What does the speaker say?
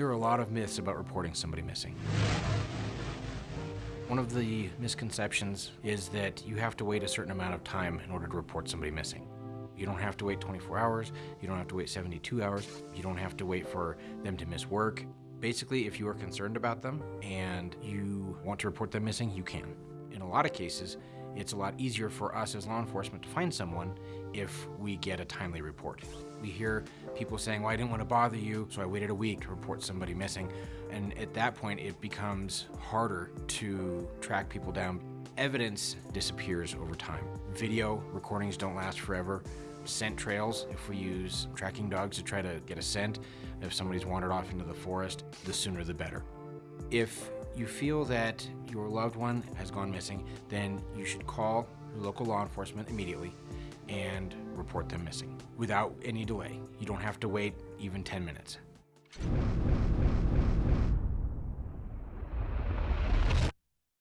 There are a lot of myths about reporting somebody missing. One of the misconceptions is that you have to wait a certain amount of time in order to report somebody missing. You don't have to wait 24 hours, you don't have to wait 72 hours, you don't have to wait for them to miss work. Basically, if you are concerned about them and you want to report them missing, you can. In a lot of cases, it's a lot easier for us as law enforcement to find someone if we get a timely report. We hear people saying, well, I didn't want to bother you, so I waited a week to report somebody missing. And at that point, it becomes harder to track people down. Evidence disappears over time. Video recordings don't last forever. Scent trails, if we use tracking dogs to try to get a scent, if somebody's wandered off into the forest, the sooner the better. If you feel that your loved one has gone missing, then you should call local law enforcement immediately and report them missing without any delay. You don't have to wait even 10 minutes.